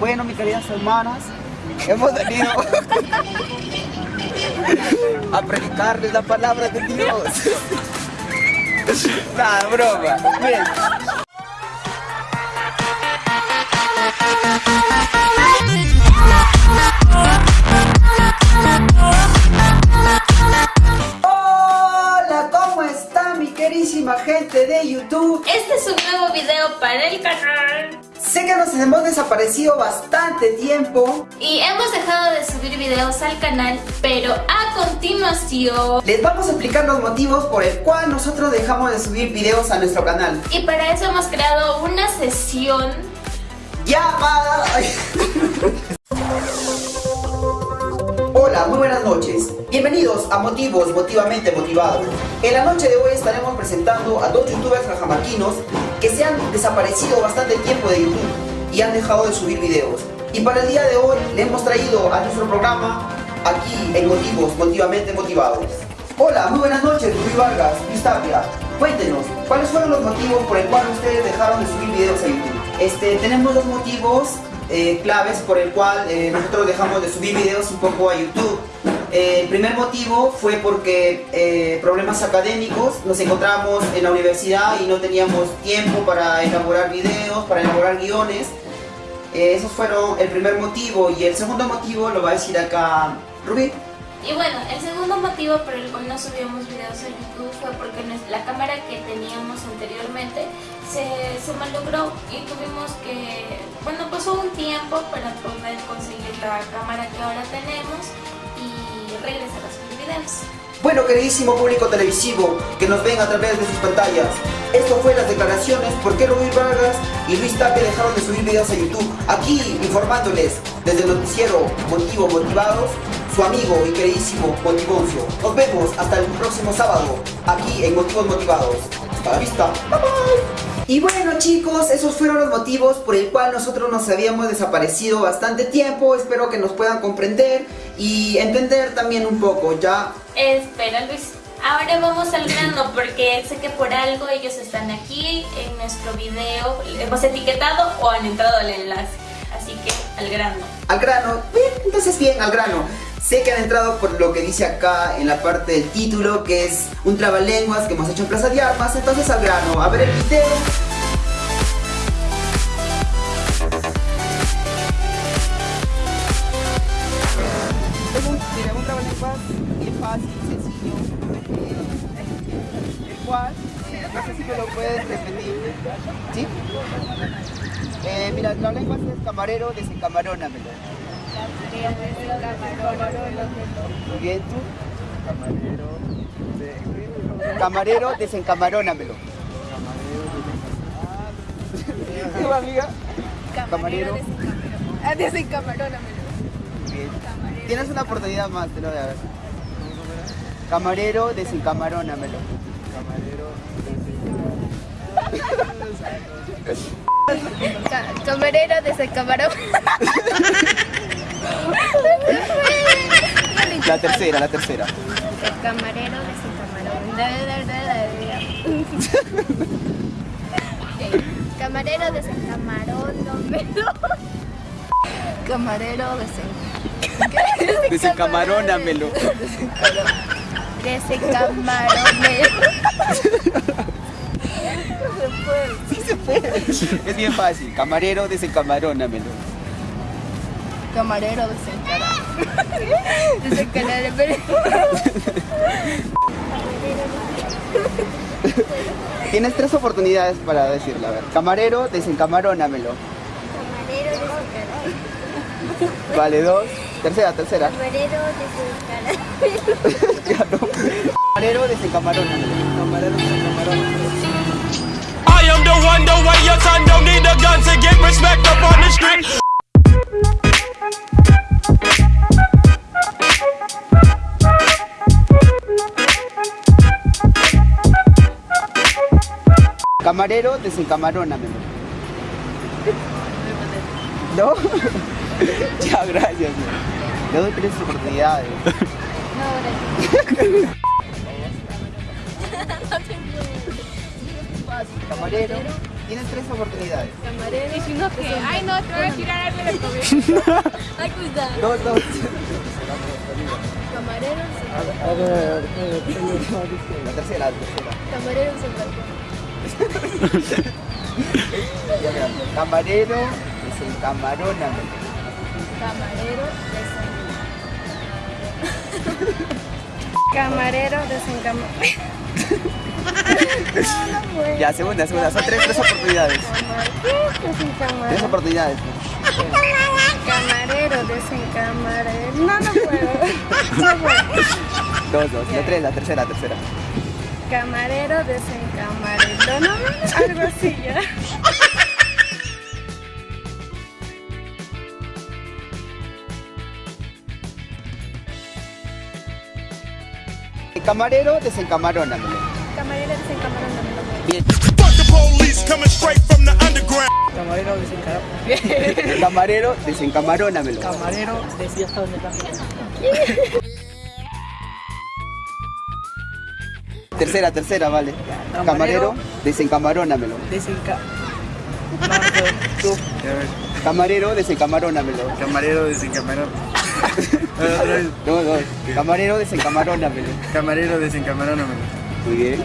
Bueno, mis queridas hermanas, hemos venido a predicarles la palabra de Dios. Nada, broma. Bien. Hola, ¿cómo está mi querísima gente de YouTube? Este es un nuevo video para el canal Sé que nos hemos desaparecido bastante tiempo y hemos dejado de subir videos al canal, pero a continuación les vamos a explicar los motivos por el cual nosotros dejamos de subir videos a nuestro canal. Y para eso hemos creado una sesión llamada... Hola, muy buenas noches. Bienvenidos a Motivos Motivamente Motivados. En la noche de hoy estaremos presentando a dos youtubers rajamarquinos que se han desaparecido bastante tiempo de YouTube y han dejado de subir videos. Y para el día de hoy le hemos traído a nuestro programa aquí en Motivos Motivamente Motivados. Hola, muy buenas noches, Rubí Vargas, Luis Tapia. Cuéntenos, ¿cuáles fueron los motivos por el cual ustedes dejaron de subir videos a YouTube? Este, tenemos dos motivos eh, claves por el cual eh, nosotros dejamos de subir videos un poco a YouTube. Eh, el primer motivo fue porque problemas académicos, nos encontramos en la universidad y no teníamos tiempo para elaborar videos, para elaborar guiones. esos fueron el primer motivo y el segundo motivo lo va a decir acá Rubí. Y bueno, el segundo motivo por el cual no subíamos videos a YouTube fue porque la cámara que teníamos anteriormente se, se malogró y tuvimos que, bueno, pasó un tiempo para poder conseguir la cámara que ahora tenemos regresar a videos. Bueno, queridísimo público televisivo que nos ven a través de sus pantallas, esto fue las declaraciones por qué Luis Vargas y Luis Tapia dejaron de subir videos a YouTube. Aquí informándoles desde el noticiero Motivo Motivados, su amigo y queridísimo Motivoncio. Nos vemos hasta el próximo sábado, aquí en Motivos Motivados. Hasta la vista. Bye bye. Y bueno chicos, esos fueron los motivos por el cual nosotros nos habíamos desaparecido bastante tiempo. Espero que nos puedan comprender y entender también un poco, ¿ya? Espera Luis, ahora vamos al grano porque sé que por algo ellos están aquí en nuestro video, hemos etiquetado o han entrado al enlace. Así que al grano. Al grano, bien, entonces bien, al grano. Sé que han entrado por lo que dice acá en la parte del título, que es un trabalenguas que hemos hecho en Plaza de Armas, entonces al grano, a ver el video. Un, mira, un trabalenguas fácil, sencillo, eh, el cual, no sé si me lo puedes repetir, ¿sí? Eh, mira, el trabalenguas es camarero, desencamarónamelo. Muy bien, tú. Camarero. De... Camarero, desencamarónamelo. ¿Tu amiga? Camarero. Ah, desencamarónamelo. Bien. Tienes una oportunidad más, te lo voy a ver. Camarero, desencamarónamelo. Camarero. Camarero, desencamarónamelo. La tercera, la tercera. El camarero de su camarón. Camarero de San Camarón, no Camarero de San... Desencamarónamelo. Desencamarónamelo. Sí se puede. Es bien fácil. Camarero, desencamarónamelo. Camarero desencarado. Desencarado. Tienes tres oportunidades para decirlo. A ver, camarero, desencamarónamelo. Camarero desencarado. Vale, dos. Tercera, tercera. Camarero desencarado. Ya no. Camarero, desencamarónamelo. Camarero, desencamarónamelo. I am the one, the way Camarero, desencamarónamelo. ¿No? ya, gracias. Le doy tres oportunidades. Camarero, Tienes tres oportunidades. Camarero. Y si no, que. Ay, no, te voy a tirar algo de comida. Ay, cuidado. Dos, dos. Camarero. La tercera, la tercera. Camarero en balcón. Ya, mira. Camarero, desencamaróname. Camarero desencamaroname. Camarero desencamaroname. Ya, segunda, segunda. Son tres, tres oportunidades. Tres oportunidades. Camarero desencamarero. No, no puedo. No puedo. Dos, dos. La tres, la tercera, la tercera. Camarero desencamarero. No, no, algo así ya. Camarero, desencamarónamelo. Camarero desencamaroname. Bien. Fuck the police coming straight from the underground. Camarero desencarado. Camarero, desencamarónamelo. Camarero decía hasta dónde está. Tercera, tercera, vale. Camarero. Camarero, desencamarónamelo. Desenca. No, tú. Camarero, desencamarónamelo. Camarero desencamarón. Otra vez. Dos, dos. Camarero, desencamarónamelo. Camarero desencamaróname. Muy bien.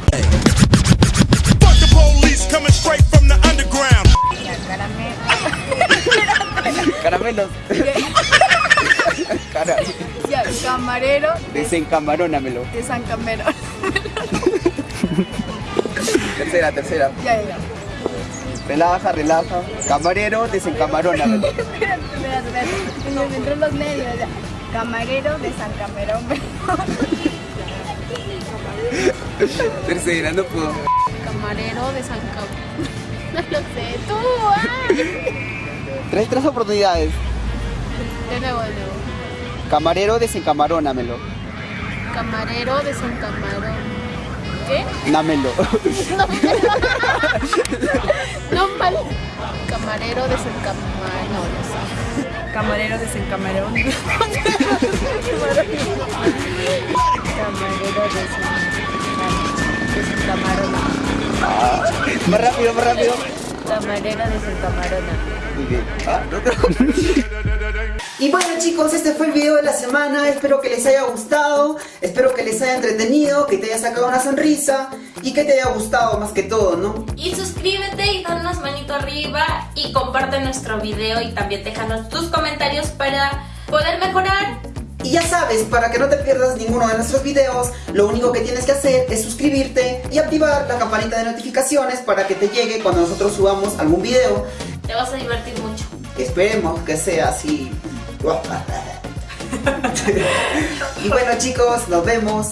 Fuck the police coming straight from the underground. Caramelos. Cara, Ya, camarero desencamarónamelo. de San Camerón. Tercera, tercera. Ya, ya. Relaja, relaja. Camarero, desencamarónamelo. Espérate, espérate, espérate. Me entró los ya. Camarero de San Camerón. Tercera, no puedo. Camarero de San Camerón. No lo sé, tú. ah. Tres, tres oportunidades. De nuevo, de nuevo. Camarero, desencamarónamelo. Camarero de San Camarón. ¿Qué? Námelo. No mal. Camarero de San Camarón. No, no sé. Camarero. Camarero de San, de San Camarón. Más rápido, más rápido. Camarero de San Camarón. Muy bien. Ah. Y bueno chicos, este fue el video de la semana, espero que les haya gustado, espero que les haya entretenido, que te haya sacado una sonrisa y que te haya gustado más que todo, ¿no? Y suscríbete y danos manito arriba y comparte nuestro video y también déjanos tus comentarios para poder mejorar. Y ya sabes, para que no te pierdas ninguno de nuestros videos, lo único que tienes que hacer es suscribirte y activar la campanita de notificaciones para que te llegue cuando nosotros subamos algún video. Te vas a divertir mucho. Esperemos que sea así. y bueno chicos, nos vemos.